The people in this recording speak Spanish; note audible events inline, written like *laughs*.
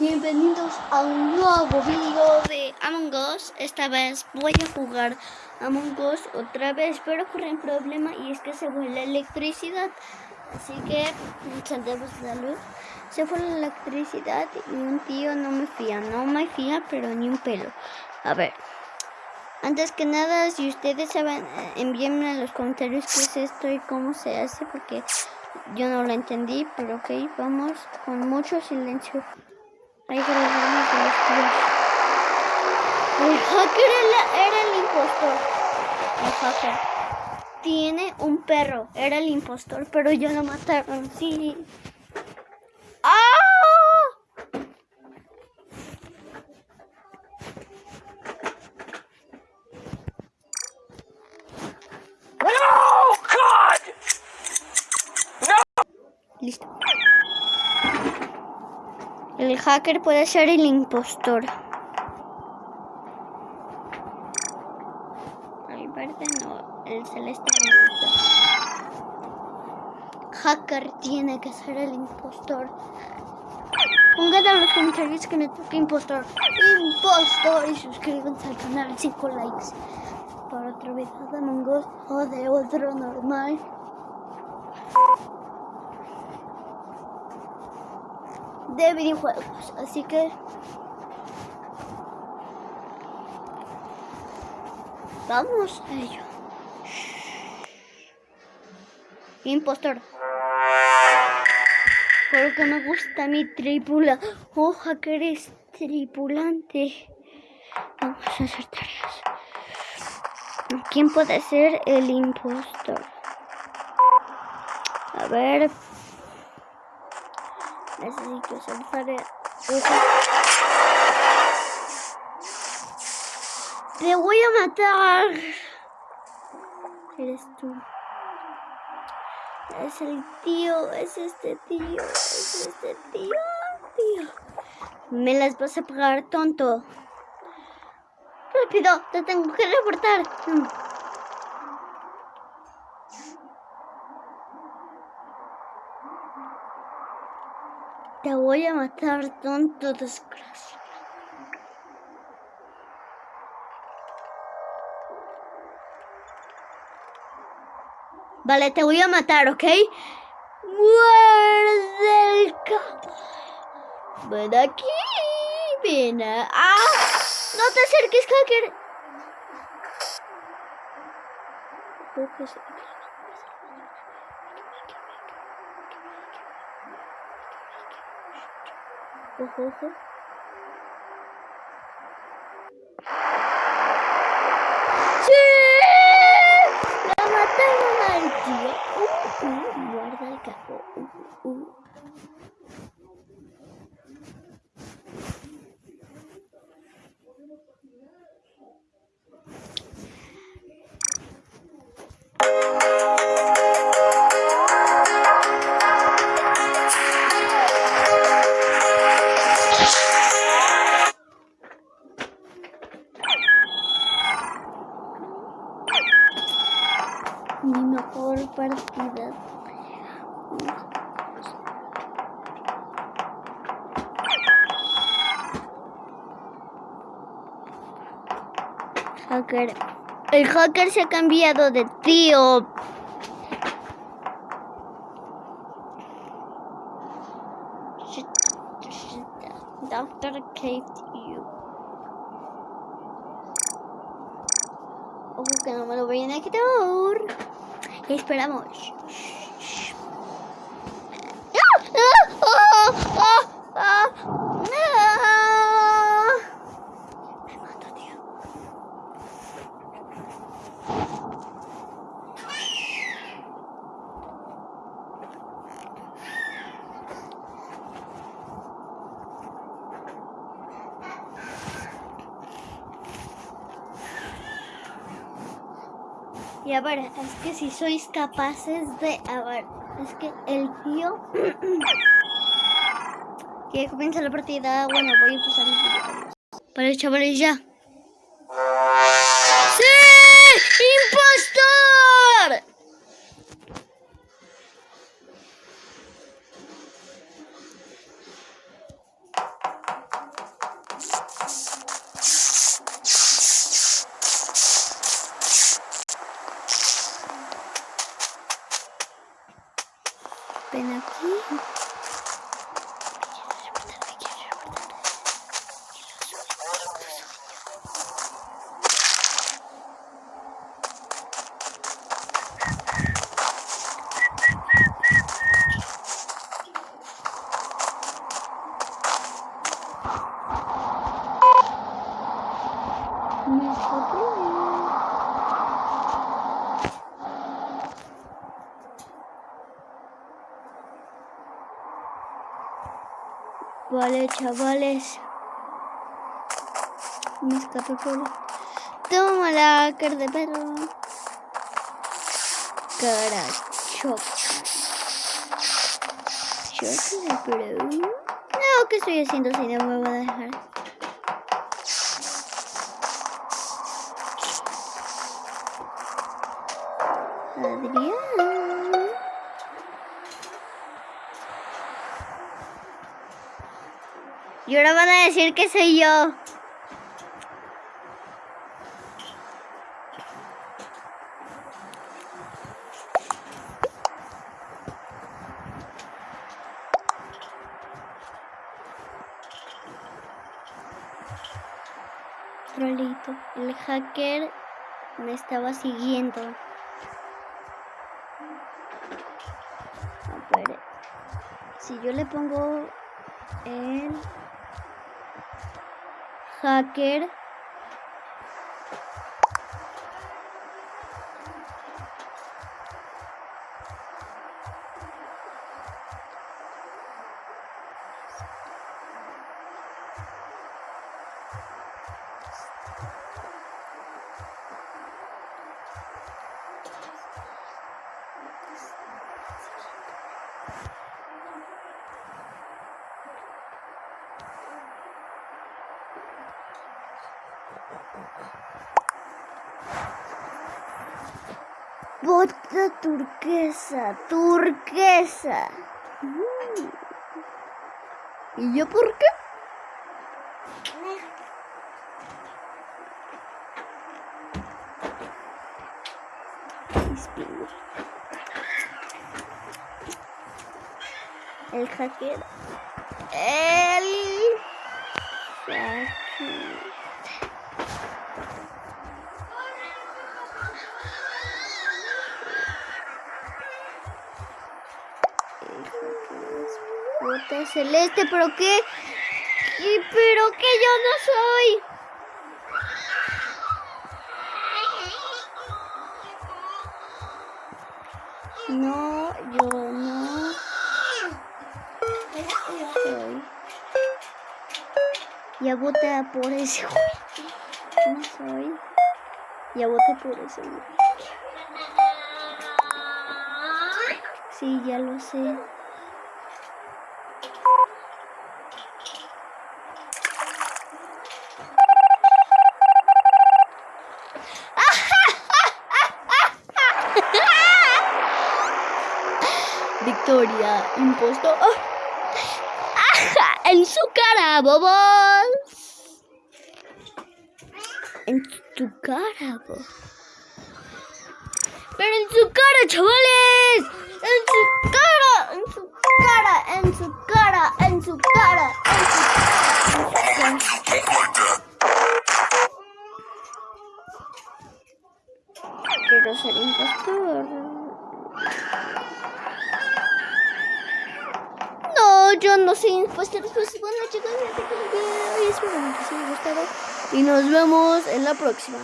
Bienvenidos a un nuevo video de Among Us. Esta vez voy a jugar Among Us otra vez, pero ocurre un problema y es que se fue la electricidad. Así que encendemos la luz. Se fue la electricidad y un tío no me fía, no me fía, pero ni un pelo. A ver, antes que nada, si ustedes saben, eh, envíenme en los comentarios qué es esto y cómo se hace, porque yo no lo entendí, pero ok, vamos con mucho silencio. Ahí se los. El era el impostor. El hacker. Tiene un perro. Era el impostor, pero ya lo mataron. Sí. ¡Ah! Listo. El hacker puede ser el impostor. El verde no, el celeste gusta. Hacker tiene que ser el impostor. Pongan en los comentarios que me toca impostor. Impostor y suscríbanse al canal 5 likes. Para otro video de Among Us o de otro normal. De videojuegos. Así que vamos a ello. Impostor. Porque me gusta mi tripula. Oja que eres tripulante. Vamos a hacer. ¿Quién puede ser el impostor? A ver. Necesito hacer tarea. Te voy a matar. Eres tú. Es el tío, es este tío, es este tío, tío. Me las vas a pagar, tonto. Rápido, te tengo que reportar. Te voy a matar, tonto desgracia. Vale, te voy a matar, ¿ok? Muerde el. Ven aquí. Ven. ¡Ah! No te acerques, hacker. Ojo, ojo. ¡Sí! El hacker se ha cambiado de tío. Doctor caved you. Ojo que no me lo vayan a quitar. Esperamos. Me mato, tío. Y a ver, es que si sois capaces de... A ver, es que el tío... *coughs* que comienza la partida... Bueno, voy a empezar el video. Vale, chavales, ya. *laughs* ¡Sí! ¡Impostor! Me. Vale, chavales. Me escapé por... Toma la cara de perro. Cara. Choca, pero... No, ¿qué estoy haciendo si no me voy a dejar? Adrián. Y ahora van a decir que soy yo. Trolito. El hacker me estaba siguiendo. Si yo le pongo el hacker Bota turquesa, turquesa. Mm. ¿Y yo por qué? El hacker. El Celeste, pero qué. ¿Y pero que yo no soy. No, yo no. Soy. Ya voté por ese. No soy. Ya voté por ese. Sí, ya lo sé. ¡Ah! En su cara, bobos. En tu cara, bobos. Pero en su cara, chavales. En su cara, en su cara, en su cara, en su cara, en su cara. Quiero ser impostor. Yo no soy impostor. Pues bueno, chicos, ya te video y espero que les haya gustado. Y nos vemos en la próxima.